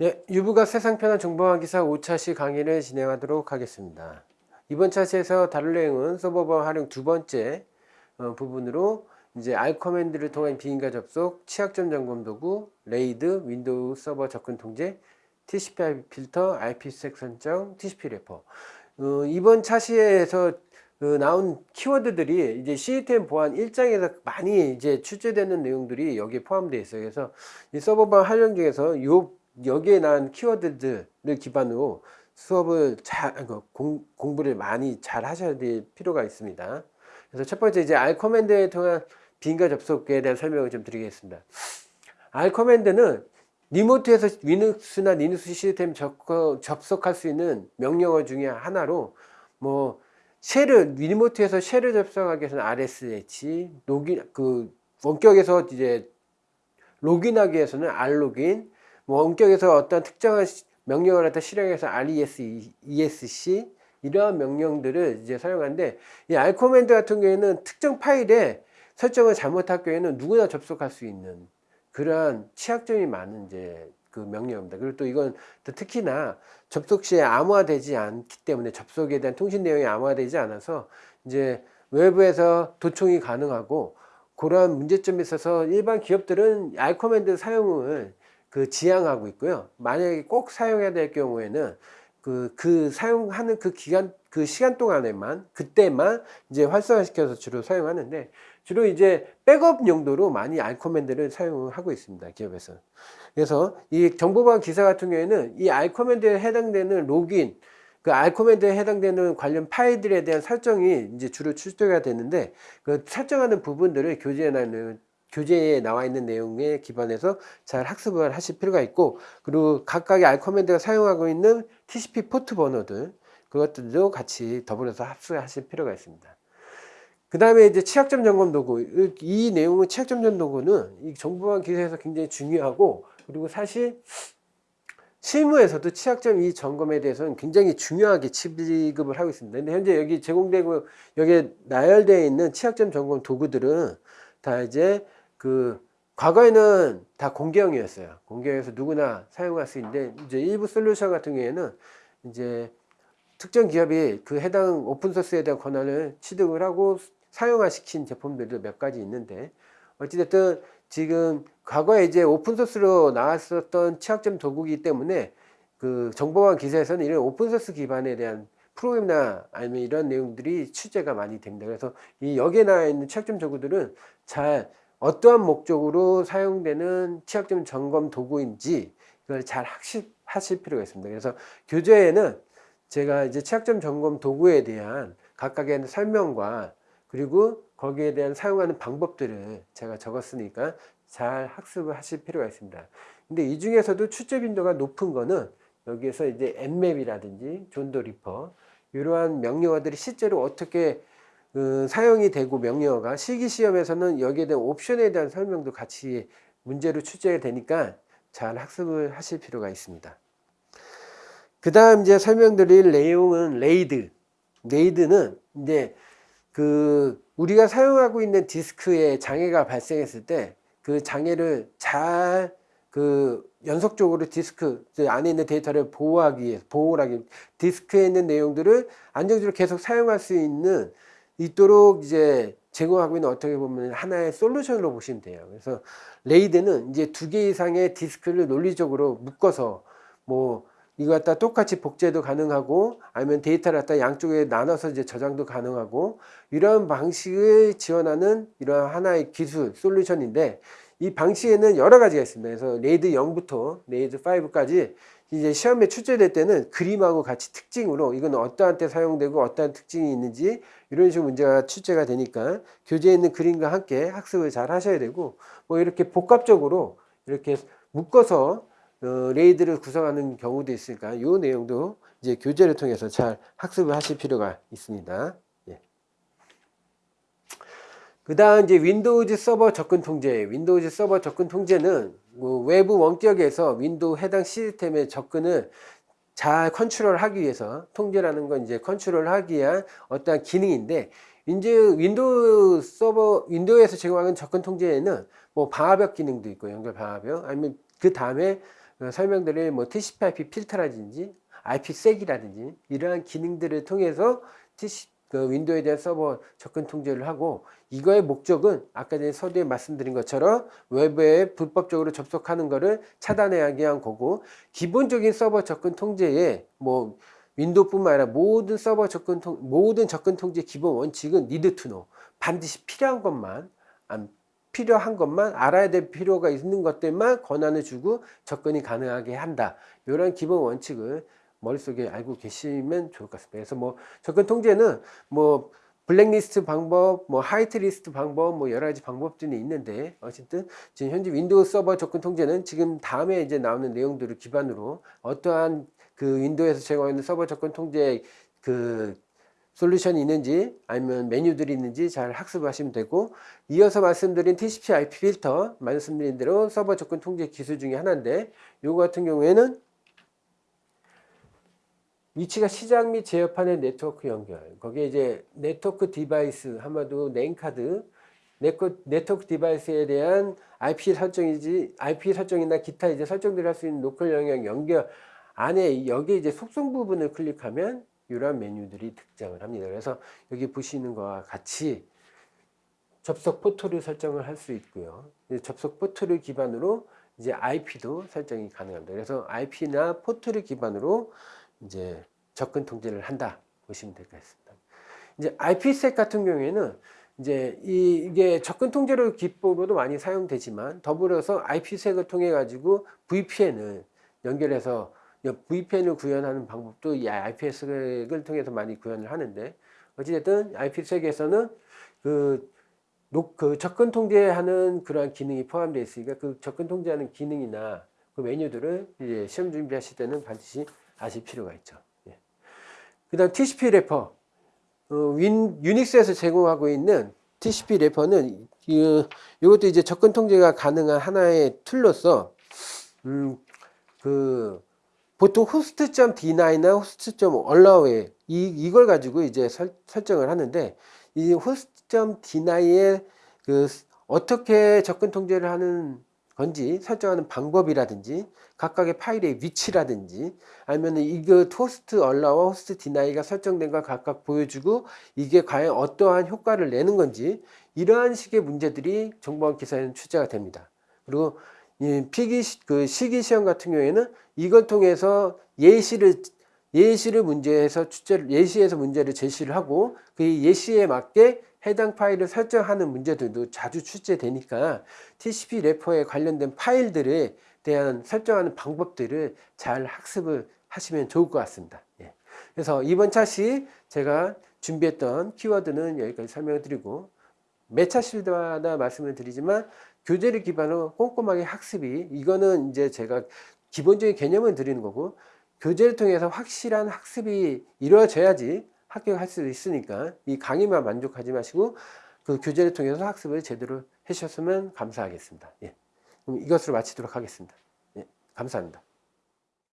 예, 유부가 세상 편한 정보보안기사 5차시 강의를 진행하도록 하겠습니다. 이번 차시에서 다룰 내용은 서버보안 활용 두 번째 어, 부분으로 이제 R 커맨드를 통한 비인가 접속, 취약점 점검 도구, RAID, Windows 서버 접근 통제, TCP filter, IPsec 설정, TCP Wrapper. 어, 이번 차시에서 그 나온 키워드들이 이제 시스템 보안 1장에서 많이 이제 출제되는 내용들이 여기에 포함되어 있어요. 그래서 이 서버보안 활용 중에서 요 여기에 나온 키워드들을 기반으로 수업을 잘그 공, 공부를 많이 잘 하셔야 될 필요가 있습니다. 그래서 첫 번째 이제 R 커맨드에 통한 비인가 접속에 대한 설명을 좀 드리겠습니다. R 커맨드는 리모트에서 리눅스나 리눅스 시스템 접속할 수 있는 명령어 중에 하나로 뭐 shell을 remote에서 shell을 접속하기 위해서는 RSH login 그 원격에서 이제 login하기 위해서는 rlogin 뭐 원격에서 어떤 특정한 명령을 갖다 실행해서 REXEC 이러한 명령들을 이제 사용하는데 이 R command 같은 경우에는 특정 파일에 설정을 잘못할 경우에는 누구나 접속할 수 있는 그러한 취약점이 많은 이제 그 명령입니다. 그리고 또 이건 또 특히나 접속 시에 암호화되지 않기 때문에 접속에 대한 통신 내용이 암호화되지 않아서 이제 외부에서 도청이 가능하고 그러한 문제점이 있어서 일반 기업들은 R command 사용을 그 지양하고 있고요. 만약에 꼭 사용해야 될 경우에는 그, 그 사용하는 그 기간, 그 시간 동안에만, 그때만 이제 활성화시켜서 주로 사용하는데, 주로 이제 백업 용도로 많이 R command를 사용하고 있습니다. 기업에서. 그래서 이 정보보안 기사 같은 경우에는 이 R command에 해당되는 로그인, 그 알코맨드에 해당되는 관련 파일들에 대한 설정이 이제 주로 출제가 되는데, 그 설정하는 부분들을 교재에 나는 교재에 나와 있는 내용에 기반해서 잘 학습을 하실 필요가 있고 그리고 각각의 알커맨드가 사용하고 있는 TCP 포트 번호들 그것들도 같이 더불어서 합수하실 필요가 있습니다. 그 다음에 이제 취약점 점검 도구 이 내용은 취약점 점검 도구는 이 정보화 기술에서 굉장히 중요하고 그리고 사실 실무에서도 취약점 이 점검에 대해서는 굉장히 중요하게 취급을 하고 있습니다. 근데 현재 여기 제공되고 여기에 나열되어 있는 취약점 점검 도구들은 다 이제 그 과거에는 다 공개형이었어요. 공개형에서 누구나 사용할 수 있는데 이제 일부 솔루션 같은 경우에는 이제 특정 기업이 그 해당 오픈소스에 대한 권한을 취득을 하고 사용화 시킨 제품들도 몇 가지 있는데 어찌됐든 지금 과거에 이제 오픈소스로 나왔었던 취약점 도구이기 때문에 그 정보화 기사에서는 이런 오픈소스 기반에 대한 프로그램이나 아니면 이런 내용들이 취재가 많이 됩니다. 그래서 이 여기에 나와 있는 취약점 도구들은 잘 어떠한 목적으로 사용되는 취약점 점검 도구인지 이걸 잘 학습하실 필요가 있습니다. 그래서 교재에는 제가 이제 취약점 점검 도구에 대한 각각의 설명과 그리고 거기에 대한 사용하는 방법들을 제가 적었으니까 잘 학습을 하실 필요가 있습니다. 근데 이 중에서도 출제 빈도가 높은 거는 여기에서 이제 Nmap이라든지 John the Ripper 이러한 명령어들이 실제로 어떻게 그 사용이 되고 명령어가 실기시험에서는 여기에 대한 옵션에 대한 설명도 같이 문제로 출제가 되니까 잘 학습을 하실 필요가 있습니다. 그 다음 이제 설명드릴 내용은 레이드. RAID는 이제 그 우리가 사용하고 있는 디스크에 장애가 발생했을 때 그 장애를 잘 그 연속적으로 디스크 안에 있는 데이터를 보호하기 위해 보호하기 디스크에 있는 내용들을 안정적으로 계속 사용할 수 있는 있도록 이제 제공하고 있는 어떻게 보면 하나의 솔루션으로 보시면 돼요. 그래서 RAID는 이제 두 개 이상의 디스크를 논리적으로 묶어서 뭐 이거 갖다 똑같이 복제도 가능하고 아니면 데이터를 갖다 양쪽에 나눠서 이제 저장도 가능하고 이런 방식을 지원하는 이런 하나의 기술 솔루션인데 이 방식에는 여러 가지가 있습니다. 그래서 RAID 0부터 RAID 5까지 이제 시험에 출제될 때는 그림하고 같이 특징으로 이건 어떠한 때 사용되고 어떠한 특징이 있는지 이런 식으로 문제가 출제가 되니까 교재에 있는 그림과 함께 학습을 잘 하셔야 되고 뭐 이렇게 복합적으로 이렇게 묶어서 어, RAID를 구성하는 경우도 있으니까 이 내용도 이제 교재를 통해서 잘 학습을 하실 필요가 있습니다. 예. 그 다음 이제 윈도우즈 서버 접근 통제. 윈도우즈 서버 접근 통제는 뭐 외부 원격에서 윈도우 해당 시스템의 접근을 잘 컨트롤하기 위해서 통제라는 건 이제 컨트롤하기 위한 어떠한 기능인데 이제 윈도우 서버 윈도우에서 제공하는 접근 통제에는 뭐 방화벽 기능도 있고 연결 방화벽 아니면 그 다음에 어, 설명드릴 뭐 TCP/IP 필터라든지 IPsec이라든지 이러한 기능들을 통해서 TC, 그 윈도우에 대한 서버 접근 통제를 하고 이거의 목적은 아까 전에 서두에 말씀드린 것처럼 외부에 불법적으로 접속하는 것을 차단하기 위한 거고 기본적인 서버 접근 통제에 뭐 윈도우뿐만 아니라 모든 서버 접근 통 모든 접근 통제 기본 원칙은 need to know 반드시 필요한 것만 안 필요한 것만 알아야 될 필요가 있는 것들만 권한을 주고 접근이 가능하게 한다. 이런 기본 원칙을 머릿속에 알고 계시면 좋을 것 같습니다. 그래서 뭐 접근 통제는 뭐 블랙리스트 방법, 뭐 화이트리스트 방법, 뭐 여러 가지 방법들이 있는데 어쨌든 지금 현재 윈도우 서버 접근 통제는 지금 다음에 이제 나오는 내용들을 기반으로 어떠한 그 윈도우에서 제공하는 서버 접근 통제 그 솔루션이 있는지 아니면 메뉴들이 있는지 잘 학습하시면 되고 이어서 말씀드린 TCP/IP 필터 말씀드린 대로 서버 접근 통제 기술 중에 하나인데 요거 같은 경우에는 위치가 시작 및 제어판의 네트워크 연결 거기에 이제 네트워크 디바이스 한마디로 랜카드 네트워크 디바이스에 대한 IP 설정이지 IP 설정이나 기타 이제 설정들을 할 수 있는 로컬 영역 연결 안에 여기 이제 속성 부분을 클릭하면 이러한 메뉴들이 등장을 합니다. 그래서 여기 보시는 것과 같이 접속 포트를 설정을 할 수 있고요. 접속 포트를 기반으로 이제 IP도 설정이 가능합니다. 그래서 IP나 포트를 기반으로 이제 접근 통제를 한다 보시면 될 것 같습니다. 이제 IPsec 같은 경우에는 이제 이, 이게 접근 통제로 기법으로도 많이 사용되지만 더불어서 IPsec을 통해 가지고 VPN을 연결해서 VPN을 구현하는 방법도 이 IPsek을 통해서 많이 구현을 하는데 어찌됐든 IPsek에서는 그, 녹, 그 접근 통제하는 그러한 기능이 포함되어 있으니까 그 접근 통제하는 기능이나 그 메뉴들을 이제 시험 준비하실 때는 반드시 아실 필요가 있죠. 예. 그 다음 TCP 래퍼. 어, 윈, 유닉스에서 제공하고 있는 TCP 래퍼는 이, 이것도 이제 접근 통제가 가능한 하나의 툴로서 음, 그 보통 host.deny나 host.allow에 이, 이걸 가지고 이제 설, 설정을 하는데 이 host.deny에 그 어떻게 접근 통제를 하는 건지 설정하는 방법이라든지 각각의 파일의 위치라든지 아니면 이거 host allow와 host deny가 설정된 걸 각각 보여주고 이게 과연 어떠한 효과를 내는 건지 이러한 식의 문제들이 정보원 기사에는 출제가 됩니다. 그리고 이 필기 그 실기 시험 같은 경우에는 이걸 통해서 예시를 예시를 문제에서 출제를 예시에서 문제를 제시를 하고 그 예시에 맞게 해당 파일을 설정하는 문제들도 자주 출제되니까 TCP 래퍼에 관련된 파일들에 대한 설정하는 방법들을 잘 학습을 하시면 좋을 것 같습니다. 예. 그래서 이번 차시 제가 준비했던 키워드는 여기까지 설명을 드리고 매 차시마다 말씀을 드리지만 교재를 기반으로 꼼꼼하게 학습이 이거는 이제 제가 기본적인 개념을 드리는 거고 교재를 통해서 확실한 학습이 이루어져야지 합격할 수 있으니까 이 강의만 만족하지 마시고 그 교재를 통해서 학습을 제대로 해주셨으면 감사하겠습니다. 예. 그럼 이것으로 마치도록 하겠습니다. 예. 감사합니다.